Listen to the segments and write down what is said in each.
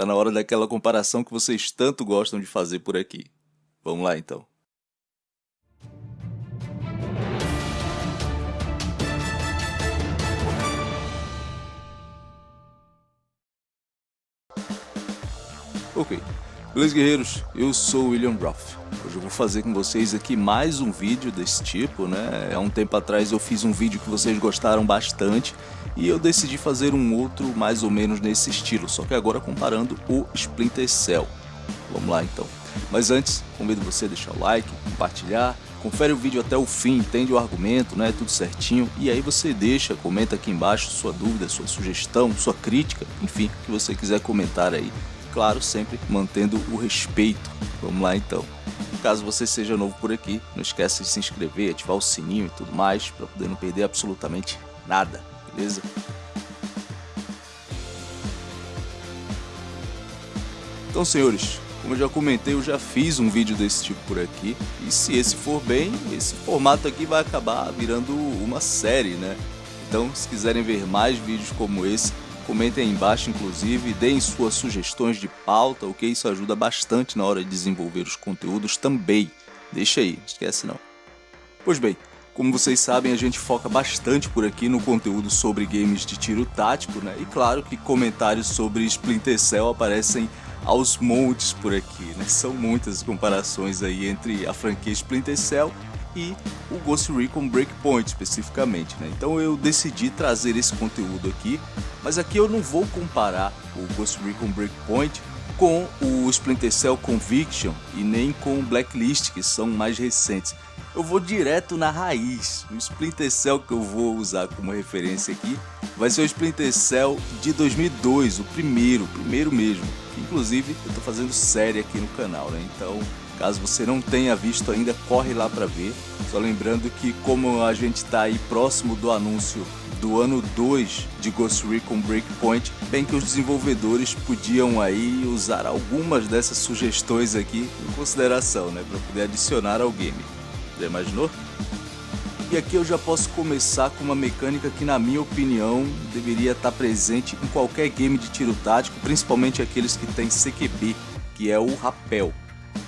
Tá na hora daquela comparação que vocês tanto gostam de fazer por aqui. Vamos lá então. Ok, beleza guerreiros, eu sou o William Ruff. Hoje eu vou fazer com vocês aqui mais um vídeo desse tipo, né? Há um tempo atrás eu fiz um vídeo que vocês gostaram bastante e eu decidi fazer um outro mais ou menos nesse estilo, só que agora comparando o Splinter Cell. Vamos lá então. Mas antes, convido você a deixar o like, compartilhar, confere o vídeo até o fim, entende o argumento, né, tudo certinho, e aí você deixa, comenta aqui embaixo sua dúvida, sua sugestão, sua crítica, enfim, o que você quiser comentar aí claro, sempre mantendo o respeito. Vamos lá então. Caso você seja novo por aqui, não esqueça de se inscrever, ativar o sininho e tudo mais, para poder não perder absolutamente nada, beleza? Então, senhores, como eu já comentei, eu já fiz um vídeo desse tipo por aqui, e se esse for bem, esse formato aqui vai acabar virando uma série, né? Então, se quiserem ver mais vídeos como esse, Comentem aí embaixo, inclusive, deem suas sugestões de pauta, o que isso ajuda bastante na hora de desenvolver os conteúdos também. Deixa aí, não esquece não. Pois bem, como vocês sabem, a gente foca bastante por aqui no conteúdo sobre games de tiro tático, né? E claro que comentários sobre Splinter Cell aparecem aos montes por aqui, né? São muitas comparações aí entre a franquia Splinter Cell e o Ghost Recon Breakpoint especificamente, né? Então eu decidi trazer esse conteúdo aqui, mas aqui eu não vou comparar o Ghost Recon Breakpoint com o Splinter Cell Conviction e nem com o Blacklist, que são mais recentes. Eu vou direto na raiz. O Splinter Cell que eu vou usar como referência aqui vai ser o Splinter Cell de 2002, o primeiro, o primeiro mesmo. Inclusive, eu estou fazendo série aqui no canal, né? Então, Caso você não tenha visto ainda, corre lá para ver. Só lembrando que como a gente está aí próximo do anúncio do ano 2 de Ghost Recon Breakpoint, bem que os desenvolvedores podiam aí usar algumas dessas sugestões aqui em consideração, né, para poder adicionar ao game. Já imaginou? E aqui eu já posso começar com uma mecânica que na minha opinião deveria estar presente em qualquer game de tiro tático, principalmente aqueles que tem CQB, que é o rapel.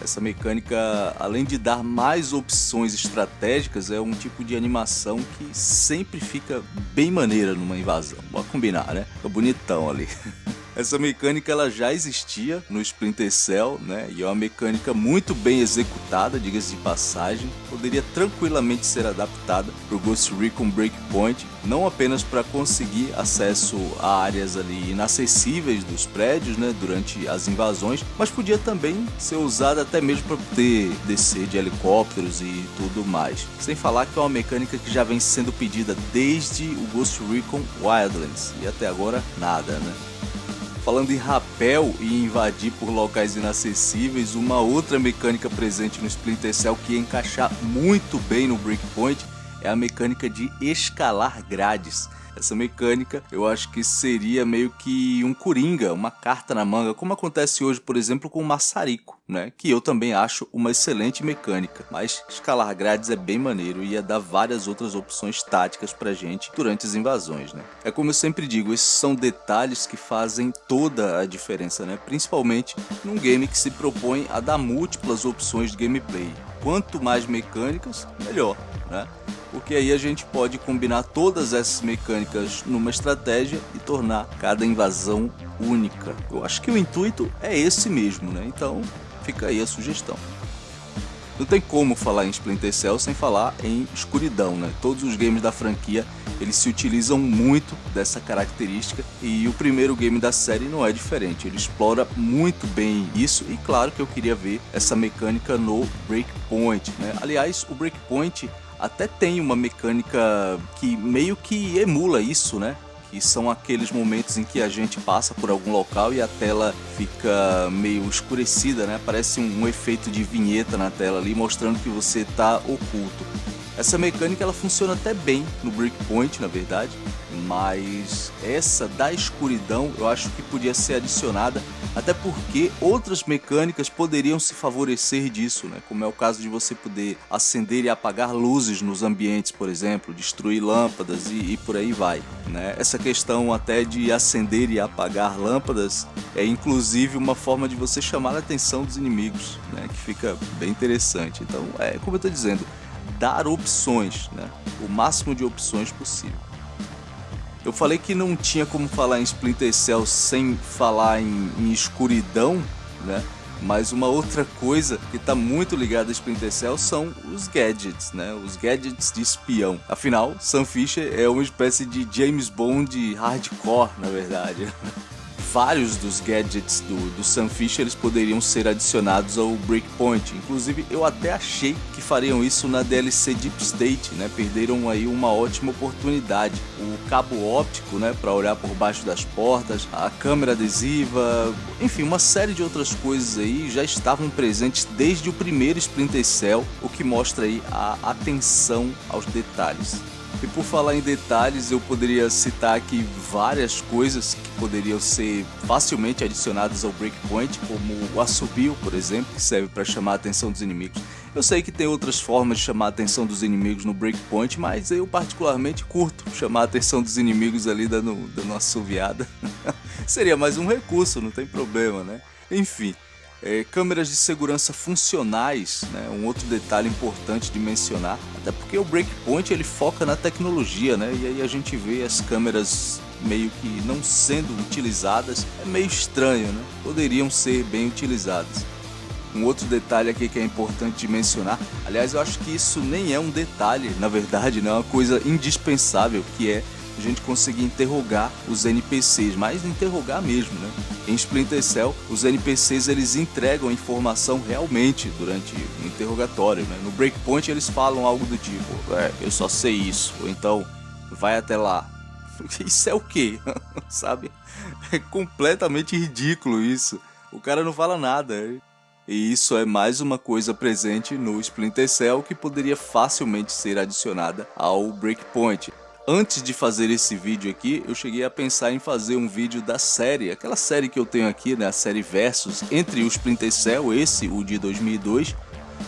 Essa mecânica, além de dar mais opções estratégicas, é um tipo de animação que sempre fica bem maneira numa invasão. Bora combinar, né? Fica bonitão ali. Essa mecânica ela já existia no Splinter Cell, né? E é uma mecânica muito bem executada, diga-se de passagem. Poderia tranquilamente ser adaptada para o Ghost Recon Breakpoint, não apenas para conseguir acesso a áreas ali inacessíveis dos prédios, né? Durante as invasões, mas podia também ser usada até mesmo para poder descer de helicópteros e tudo mais. Sem falar que é uma mecânica que já vem sendo pedida desde o Ghost Recon Wildlands e até agora nada, né? Falando em rapel e invadir por locais inacessíveis, uma outra mecânica presente no Splinter Cell que ia encaixar muito bem no Breakpoint é a mecânica de escalar grades. Essa mecânica eu acho que seria meio que um coringa, uma carta na manga, como acontece hoje, por exemplo, com o maçarico, né? Que eu também acho uma excelente mecânica. Mas escalar grades é bem maneiro e ia dar várias outras opções táticas pra gente durante as invasões, né? É como eu sempre digo, esses são detalhes que fazem toda a diferença, né? Principalmente num game que se propõe a dar múltiplas opções de gameplay. Quanto mais mecânicas, melhor, né? Porque aí a gente pode combinar todas essas mecânicas numa estratégia e tornar cada invasão única. Eu acho que o intuito é esse mesmo, né? Então fica aí a sugestão. Não tem como falar em Splinter Cell sem falar em escuridão, né? Todos os games da franquia eles se utilizam muito dessa característica e o primeiro game da série não é diferente. Ele explora muito bem isso e claro que eu queria ver essa mecânica no Breakpoint, né? Aliás, o Breakpoint até tem uma mecânica que meio que emula isso, né? Que são aqueles momentos em que a gente passa por algum local e a tela fica meio escurecida, né? Parece um, um efeito de vinheta na tela ali mostrando que você está oculto. Essa mecânica ela funciona até bem no Breakpoint, na verdade, mas essa da escuridão eu acho que podia ser adicionada, até porque outras mecânicas poderiam se favorecer disso, né? como é o caso de você poder acender e apagar luzes nos ambientes, por exemplo, destruir lâmpadas e, e por aí vai. Né? Essa questão até de acender e apagar lâmpadas é inclusive uma forma de você chamar a atenção dos inimigos, né? que fica bem interessante. Então, é como eu estou dizendo, dar opções, né? o máximo de opções possível. Eu falei que não tinha como falar em Splinter Cell sem falar em, em escuridão, né? Mas uma outra coisa que está muito ligada a Splinter Cell são os gadgets, né? Os gadgets de espião. Afinal, Sam Fisher é uma espécie de James Bond hardcore, na verdade. vários dos gadgets do, do Sam Fisher eles poderiam ser adicionados ao Breakpoint. Inclusive, eu até achei que fariam isso na DLC Deep State, né? Perderam aí uma ótima oportunidade. O cabo óptico, né, para olhar por baixo das portas, a câmera adesiva, enfim, uma série de outras coisas aí já estavam presentes desde o primeiro Splinter Cell, o que mostra aí a atenção aos detalhes. E por falar em detalhes, eu poderia citar aqui várias coisas que poderiam ser facilmente adicionadas ao Breakpoint, como o assobio, por exemplo, que serve para chamar a atenção dos inimigos. Eu sei que tem outras formas de chamar a atenção dos inimigos no Breakpoint, mas eu particularmente curto chamar a atenção dos inimigos ali dando, dando uma assoviada. Seria mais um recurso, não tem problema, né? Enfim, é, câmeras de segurança funcionais, né, um outro detalhe importante de mencionar, até porque o Breakpoint ele foca na tecnologia, né, e aí a gente vê as câmeras meio que não sendo utilizadas, é meio estranho, né, poderiam ser bem utilizadas. Um outro detalhe aqui que é importante de mencionar, aliás eu acho que isso nem é um detalhe, na verdade, não é uma coisa indispensável, que é a gente conseguir interrogar os NPCs, mas interrogar mesmo, né? Em Splinter Cell, os NPCs eles entregam informação realmente durante o interrogatório, né? No Breakpoint eles falam algo do tipo, é, eu só sei isso, ou então, vai até lá. Isso é o quê? Sabe? É completamente ridículo isso. O cara não fala nada. E isso é mais uma coisa presente no Splinter Cell que poderia facilmente ser adicionada ao Breakpoint. Antes de fazer esse vídeo aqui, eu cheguei a pensar em fazer um vídeo da série, aquela série que eu tenho aqui, né, a série Versus, entre o Splinter Cell, esse, o de 2002,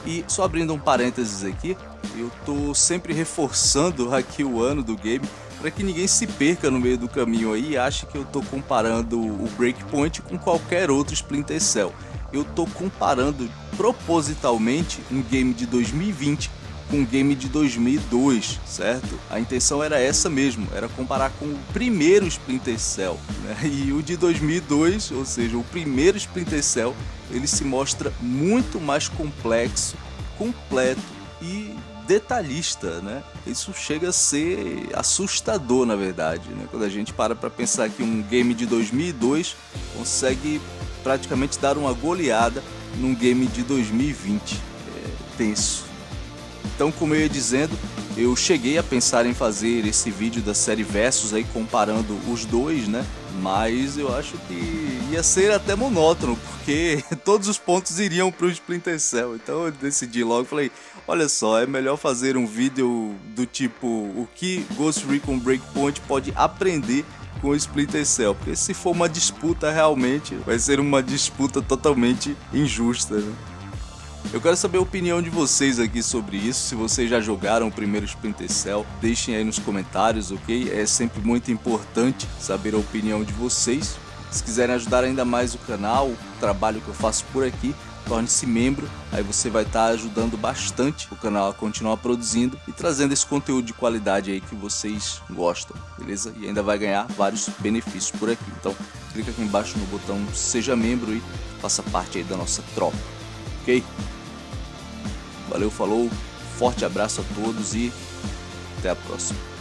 e só abrindo um parênteses aqui, eu tô sempre reforçando aqui o ano do game, para que ninguém se perca no meio do caminho aí e ache que eu tô comparando o Breakpoint com qualquer outro Splinter Cell. Eu tô comparando propositalmente um game de 2020 com o game de 2002, certo? A intenção era essa mesmo, era comparar com o primeiro Splinter Cell, né? E o de 2002, ou seja, o primeiro Splinter Cell, ele se mostra muito mais complexo, completo e detalhista, né? Isso chega a ser assustador, na verdade, né? Quando a gente para para pensar que um game de 2002 consegue praticamente dar uma goleada num game de 2020. É tenso. Então, como eu ia dizendo, eu cheguei a pensar em fazer esse vídeo da série Versus aí comparando os dois, né? Mas eu acho que ia ser até monótono, porque todos os pontos iriam para o Splinter Cell. Então eu decidi logo, falei, olha só, é melhor fazer um vídeo do tipo o que Ghost Recon Breakpoint pode aprender com o Splinter Cell, porque se for uma disputa realmente, vai ser uma disputa totalmente injusta, né? Eu quero saber a opinião de vocês aqui sobre isso, se vocês já jogaram o primeiro Splinter Cell, deixem aí nos comentários, ok? É sempre muito importante saber a opinião de vocês. Se quiserem ajudar ainda mais o canal, o trabalho que eu faço por aqui, torne-se membro, aí você vai estar ajudando bastante o canal a continuar produzindo e trazendo esse conteúdo de qualidade aí que vocês gostam, beleza? E ainda vai ganhar vários benefícios por aqui. Então, clica aqui embaixo no botão seja membro e faça parte aí da nossa tropa, ok? Valeu, falou, forte abraço a todos e até a próxima.